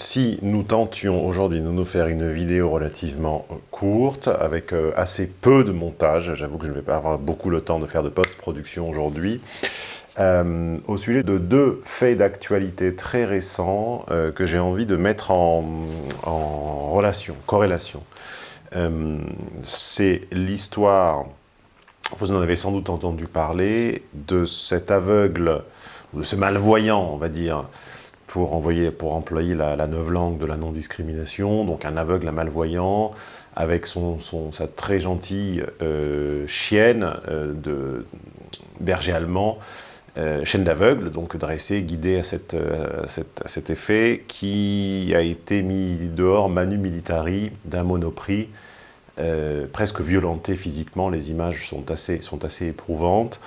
si nous tentions aujourd'hui de nous faire une vidéo relativement courte, avec euh, assez peu de montage, j'avoue que je ne vais pas avoir beaucoup le temps de faire de post-production aujourd'hui, euh, au sujet de deux faits d'actualité très récents euh, que j'ai envie de mettre en, en relation, corrélation. C'est l'histoire, vous en avez sans doute entendu parler, de cet aveugle, de ce malvoyant, on va dire, pour, envoyer, pour employer la, neuve langue de la non-discrimination, donc un aveugle, un malvoyant, avec son, son sa très gentille euh, chienne euh, de berger allemand, euh, chienne d'aveugle, donc dressée, guidée à, cette, à, cette, à, cet effet, qui a été mis dehors manu militari d'un monoprix, euh, presque violenté physiquement, les images sont assez, sont assez éprouvantes.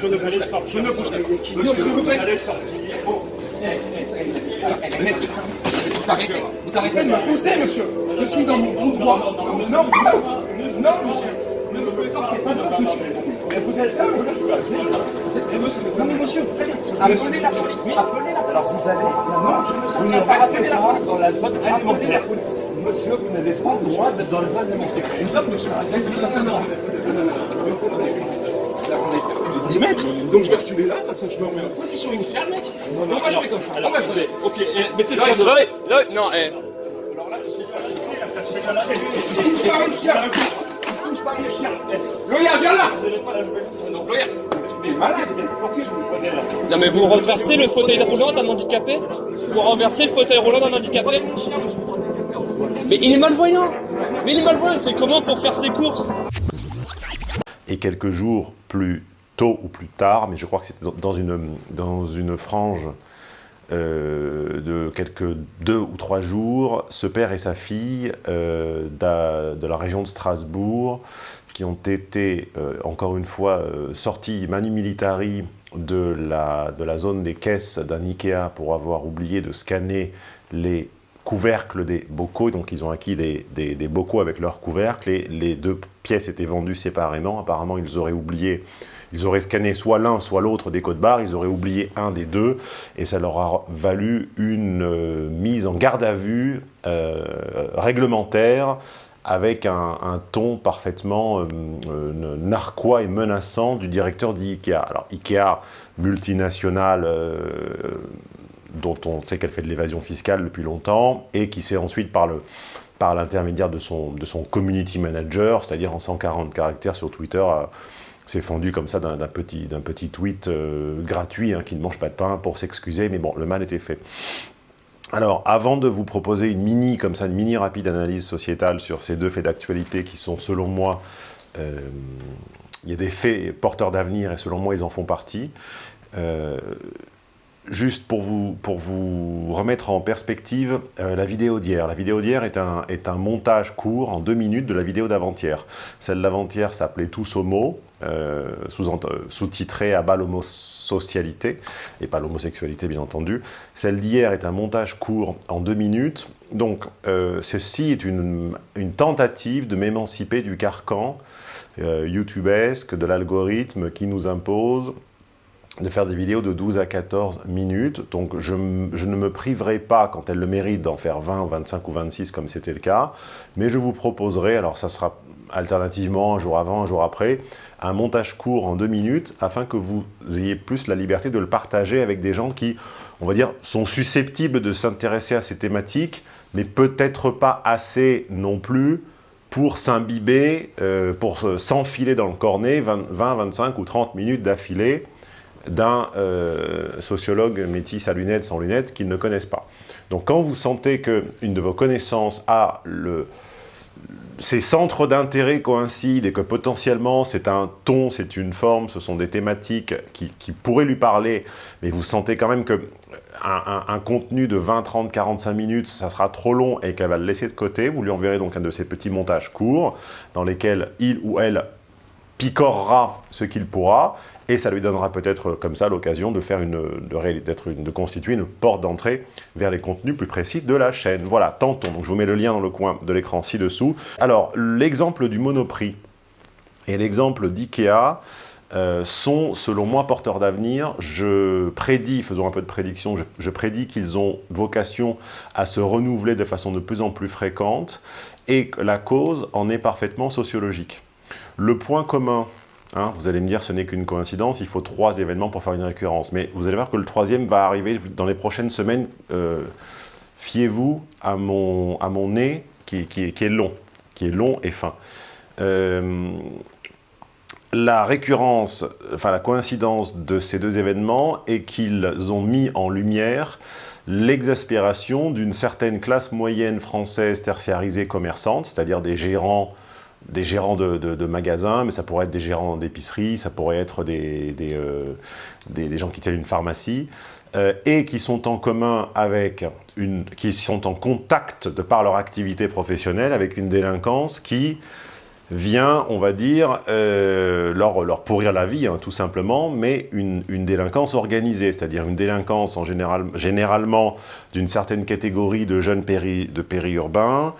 Je ne bouge pas. Je ne bouge pas. Vous arrêtez, vous arrêtez de me pousser, monsieur. Je suis dans mon bon droit. Non, non, non, monsieur. Ne me sortez pas de monsieur. Vous êtes Non, mais monsieur, appelez la police. Appelez la police. Alors vous allez. Non, je ne sortirai pas. Appelez la police. Dans la zone alimentaire. Monsieur, vous n'avez pas le droit d'être dans la zone alimentaire. Stop, monsieur. Laissez personne ne 10 mètres, donc je vais reculer là, comme ça je me remets en position initiale, mec. Non, non, on va jouer comme ça. on va jouer. Ok, eh, mettez le chien de là. Non, eh. Alors là, si je touche pas le chien. Il touche pas le chien. Loya, viens là. Loya. Mais malade, non mais vous renversez le fauteuil roulant d'un handicapé? Vous renversez le fauteuil roulant d'un handicapé? Mais il est malvoyant Mais il est malvoyant, il fait comment pour faire ses courses? Et quelques jours plus tôt ou plus tard, mais je crois que c'était dans une, frange euh, de quelques deux ou trois jours, ce père et sa fille euh, de la région de Strasbourg, qui ont été, euh, encore une fois, sortis manu militari de la, zone des caisses d'un Ikea pour avoir oublié de scanner les couvercles des bocaux, donc ils ont acquis des, des, des bocaux avec leurs couvercles, et les deux pièces étaient vendues séparément, apparemment ils auraient oublié ils auraient scanné soit l'un, soit l'autre des codes barres, ils auraient oublié un des deux, et ça leur a valu une euh, mise en garde à vue euh, réglementaire avec un, ton parfaitement euh, euh, narquois et menaçant du directeur d'IKEA. Alors IKEA, multinationale, dont on sait qu'elle fait de l'évasion fiscale depuis longtemps, et qui s'est ensuite par le par l'intermédiaire de son, de son community manager, c'est-à-dire en 140 caractères sur Twitter, s'est fendu comme ça d'un petit, petit tweet euh, gratuit hein, qui ne mange pas de pain pour s'excuser, mais bon, le mal était fait. Alors, avant de vous proposer une mini, comme ça, une mini rapide analyse sociétale sur ces deux faits d'actualité qui sont, selon moi, euh, il y a des faits porteurs d'avenir et selon moi, ils en font partie. Euh, juste pour vous, pour vous remettre en perspective la vidéo d'hier. La vidéo d'hier est un, est un montage court en deux minutes de la vidéo d'avant-hier. Celle d'avant-hier s'appelait Tous homo, euh, sous-titrée à bas l'homosocialité, et pas l'homosexualité bien entendu. Celle d'hier est un montage court en deux minutes. Donc euh, ceci est une, une tentative de m'émanciper du carcan euh, youtubesque, de l'algorithme qui nous impose de faire des vidéos de 12 à 14 minutes. Donc je, je ne me priverai pas, quand elle le mérite, d'en faire 20, 25 ou 26 comme c'était le cas. Mais je vous proposerai, alors ça sera alternativement un jour avant, un jour après, un montage court en deux minutes afin que vous ayez plus la liberté de le partager avec des gens qui, on va dire, sont susceptibles de s'intéresser à ces thématiques, mais peut-être pas assez non plus pour s'imbiber, euh, pour s'enfiler dans le cornet 20, 20, 25 ou 30 minutes d'affilée d'un euh, sociologue métis à lunettes, sans lunettes, qu'ils ne connaissent pas. Donc quand vous sentez qu'une de vos connaissances a le, ces centres d'intérêt coïncident et que potentiellement c'est un ton, c'est une forme, ce sont des thématiques qui, pourraient lui parler, mais vous sentez quand même que un, un, contenu de 20, 30, 45 minutes, ça sera trop long et qu'elle va le laisser de côté, vous lui enverrez donc un de ces petits montages courts dans lesquels il ou elle picorera ce qu'il pourra et ça lui donnera peut-être comme ça l'occasion de faire de, constituer une porte d'entrée vers les contenus plus précis de la chaîne. Voilà, tentons. Donc je vous mets le lien dans le coin de l'écran ci-dessous. Alors, l'exemple du Monoprix et l'exemple d'IKEA, euh, sont, selon moi, porteurs d'avenir. Je prédis, faisons un peu de prédiction, je, je prédis qu'ils ont vocation à se renouveler de façon de plus en plus fréquente et la cause en est parfaitement sociologique. Le point commun, hein, vous allez me dire ce n'est qu'une coïncidence, il faut trois événements pour faire une récurrence, mais vous allez voir que le troisième va arriver dans les prochaines semaines. Euh, Fiez-vous à mon, nez qui est long, qui est long et fin. Euh, la récurrence, enfin la coïncidence de ces deux événements est qu'ils ont mis en lumière l'exaspération d'une certaine classe moyenne française tertiarisée commerçante, c'est-à-dire des gérants, des gérants de, magasins, mais ça pourrait être des gérants d'épicerie, ça pourrait être des, des, euh, des, gens qui tiennent une pharmacie, euh, et qui sont en commun avec une, qui sont en contact de par leur activité professionnelle avec une délinquance qui vient, on va dire, euh, leur, leur, pourrir la vie, hein, tout simplement, mais une, une délinquance organisée, c'est-à-dire une délinquance en général, généralement d'une certaine catégorie de jeunes péri, de périurbains,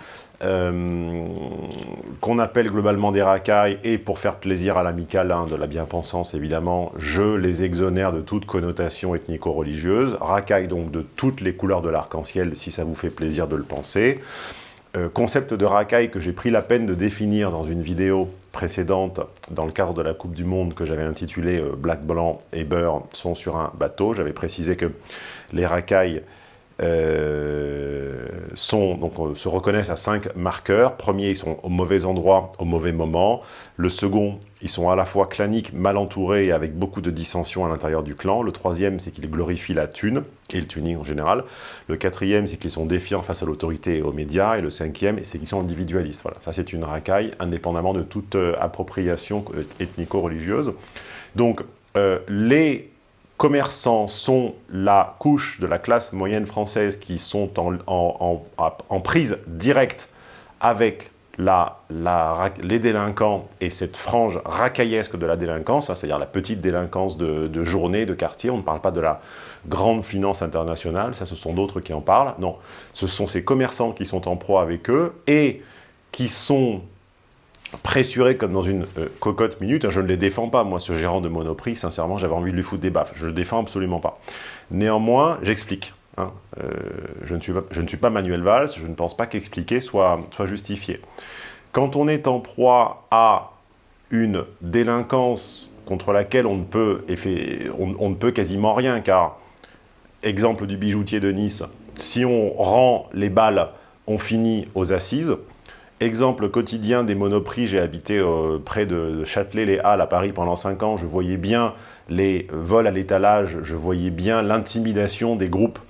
appelle globalement des racailles, et pour faire plaisir à l'amical hein, de la bien-pensance, évidemment, je les exonère de toute connotation ethnico-religieuse, racailles donc de toutes les couleurs de l'arc-en-ciel, si ça vous fait plaisir de le penser, euh, concept de racaille que j'ai pris la peine de définir dans une vidéo précédente dans le cadre de la Coupe du Monde que j'avais intitulée euh, Black, Blanc et Beurre sont sur un bateau. J'avais précisé que les racailles euh, sont, donc, euh, se reconnaissent à cinq marqueurs. Premier, ils sont au mauvais endroit, au mauvais moment. Le second, ils sont à la fois claniques, mal entourés et avec beaucoup de dissensions à l'intérieur du clan. Le troisième, c'est qu'ils glorifient la thune et le tuning en général. Le quatrième, c'est qu'ils sont défiants face à l'autorité et aux médias. Et le cinquième, c'est qu'ils sont individualistes. Voilà, ça c'est une racaille, indépendamment de toute euh, appropriation ethnico-religieuse. Donc, les commerçants sont la couche de la classe moyenne française qui sont en, en, en, prise directe avec la, la, les délinquants et cette frange racaillesque de la délinquance, hein, c'est-à-dire la petite délinquance de, de, journée, de quartier, on ne parle pas de la grande finance internationale, ça ce sont d'autres qui en parlent, non, ce sont ces commerçants qui sont en proie avec eux et qui sont pressurés comme dans une euh, cocotte minute, je ne les défends pas, moi ce gérant de Monoprix, sincèrement j'avais envie de lui foutre des baffes, je le défends absolument pas. Néanmoins, j'explique, Hein. Euh, je, ne suis pas, ne Manuel Valls, je ne pense pas qu'expliquer soit, justifié. Quand on est en proie à une délinquance contre laquelle ne on ne peut quasiment rien, car, exemple du bijoutier de Nice, si on rend les balles, on finit aux assises. Exemple quotidien des monoprix, j'ai habité euh, près de Châtelet-les-Halles à Paris pendant 5 ans, je voyais bien les vols à l'étalage, je voyais bien l'intimidation des groupes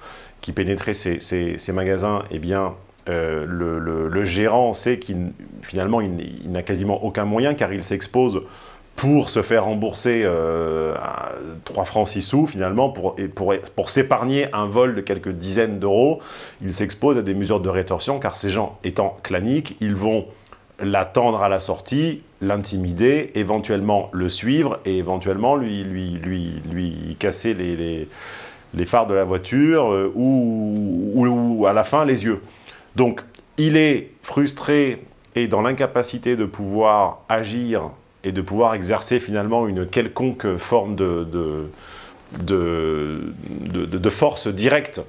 qui pénétraient ces, magasins, eh bien, euh, le, gérant sait qu'il finalement n'a quasiment aucun moyen car il s'expose pour se faire rembourser euh, 3 francs 6 sous finalement pour, pour, pour s'épargner un vol de quelques dizaines d'euros, il s'expose à des mesures de rétorsion car ces gens étant claniques, ils vont l'attendre à la sortie, l'intimider, éventuellement le suivre et éventuellement lui, lui, lui, lui casser les, les, les phares de la voiture euh, ou, ou, ou, à la fin les yeux. Donc il est frustré et dans l'incapacité de pouvoir agir et de pouvoir exercer finalement une quelconque forme de, de, force directe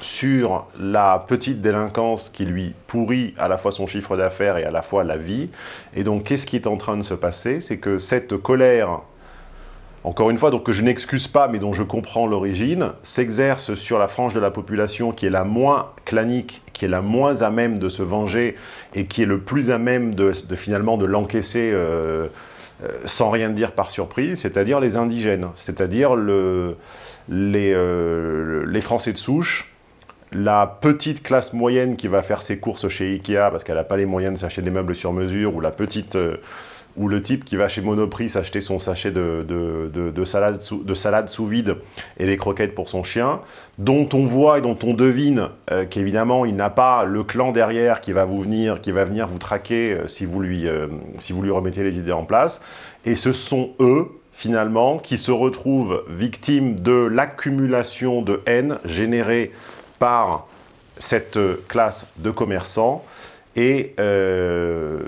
sur la petite délinquance qui lui pourrit à la fois son chiffre d'affaires et à la fois la vie. Et donc, qu'est-ce qui est en train de se passer? C'est que cette colère, encore une fois, donc que je n'excuse pas, mais dont je comprends l'origine, s'exerce sur la frange de la population qui est la moins clanique, qui est la moins à même de se venger et qui est le plus à même de, finalement de l'encaisser euh, euh, sans rien dire par surprise, c'est-à-dire les indigènes, c'est-à-dire le, les, euh, les Français de souche, la petite classe moyenne qui va faire ses courses chez Ikea parce qu'elle n'a pas les moyens de s'acheter des meubles sur mesure, ou la petite, ou le type qui va chez Monoprix s'acheter son sachet de, de, de, de, salade sous, vide et des croquettes pour son chien, dont on voit et dont on devine euh, qu'évidemment il n'a pas le clan derrière qui va vous venir, qui va venir vous traquer euh, euh, si vous lui remettez les idées en place. Et ce sont eux, finalement, qui se retrouvent victimes de l'accumulation de haine générée par cette classe de commerçants et euh,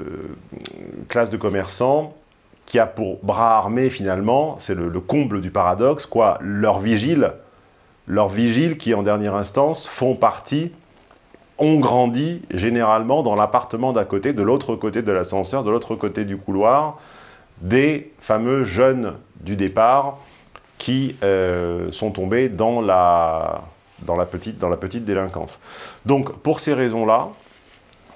classe de commerçants qui a pour bras armé finalement, c'est le, comble du paradoxe, quoi, leurs vigiles, leurs vigiles qui en dernière instance font partie, ont grandi généralement dans l'appartement d'à côté, de l'autre côté de l'ascenseur, de l'autre côté du couloir, des fameux jeunes du départ qui euh, sont tombés dans, la petite, dans la petite délinquance. Donc pour ces raisons-là,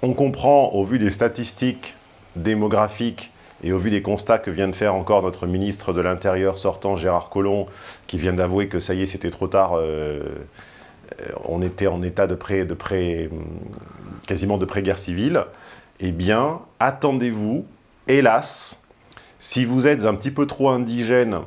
on comprend au vu des statistiques démographiques et au vu des constats que vient de faire encore notre ministre de l'Intérieur sortant, Gérard Collomb, qui vient d'avouer que ça y est, c'était trop tard, euh, on était en état de pré, de pré, quasiment de pré-guerre civile, eh bien, attendez-vous, hélas, si vous êtes un petit peu trop indigène,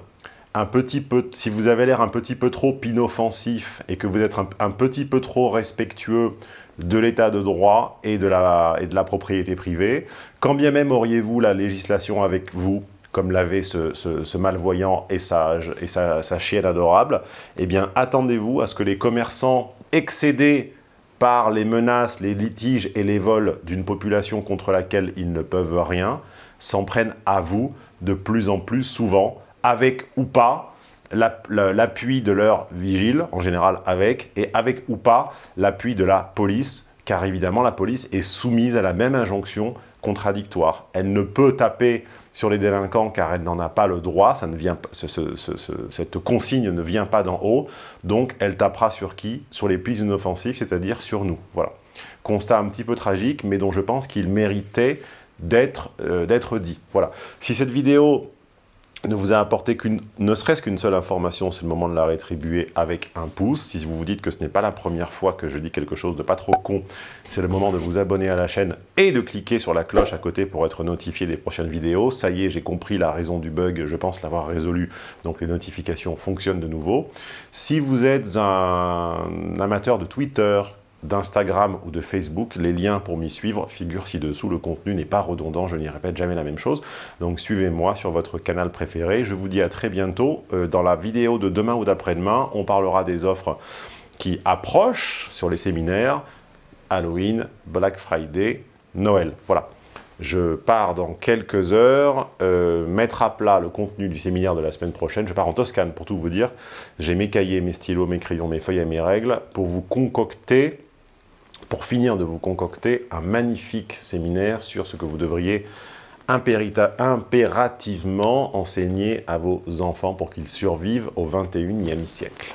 un petit peu, si vous avez l'air un petit peu trop inoffensif et que vous êtes un petit peu trop respectueux de l'état de droit et de, la, propriété privée. Quand bien même auriez-vous la législation avec vous, comme l'avait ce, malvoyant et sage et sa, sa chienne adorable, eh bien attendez-vous à ce que les commerçants excédés par les menaces, les litiges et les vols d'une population contre laquelle ils ne peuvent rien, s'en prennent à vous de plus en plus souvent, avec ou pas l'appui de leur vigile, en général avec, et avec ou pas l'appui de la police, car évidemment la police est soumise à la même injonction contradictoire. Elle ne peut taper sur les délinquants car elle n'en a pas le droit, ça ne vient, cette consigne ne vient pas d'en haut, donc elle tapera sur qui? Sur les plus inoffensifs, c'est-à-dire sur nous. Voilà. Constat un petit peu tragique, mais dont je pense qu'il méritait d'être euh, dit. Voilà. Si cette vidéo ne vous a apporté qu'une, ne serait-ce qu'une seule information, c'est le moment de la rétribuer avec un pouce. Si vous vous dites que ce n'est pas la première fois que je dis quelque chose de pas trop con, c'est le moment de vous abonner à la chaîne et de cliquer sur la cloche à côté pour être notifié des prochaines vidéos. Ça y est, j'ai compris la raison du bug, je pense l'avoir résolu, donc les notifications fonctionnent de nouveau. Si vous êtes un amateur de Twitter, d'Instagram ou de Facebook, les liens pour m'y suivre figurent ci-dessous. Le contenu n'est pas redondant, je n'y répète jamais la même chose. Donc suivez-moi sur votre canal préféré. Je vous dis à très bientôt. Euh, dans la vidéo de demain ou d'après-demain, on parlera des offres qui approchent sur les séminaires, Halloween, Black Friday, Noël. Voilà. Je pars dans quelques heures euh, mettre à plat le contenu du séminaire de la semaine prochaine. Je pars en Toscane pour tout vous dire. J'ai mes cahiers, mes stylos, mes crayons, mes feuilles et mes règles pour vous concocter pour finir de vous concocter un magnifique séminaire sur ce que vous devriez impérativement enseigner à vos enfants pour qu'ils survivent au 21e siècle.